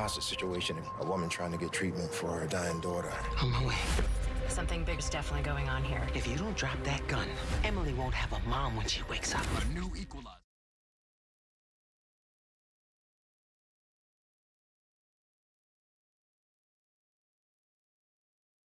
hostage situation. A woman trying to get treatment for her dying daughter. On my way. Something big's definitely going on here. If you don't drop that gun, Emily won't have a mom when she wakes up. A new equalizer.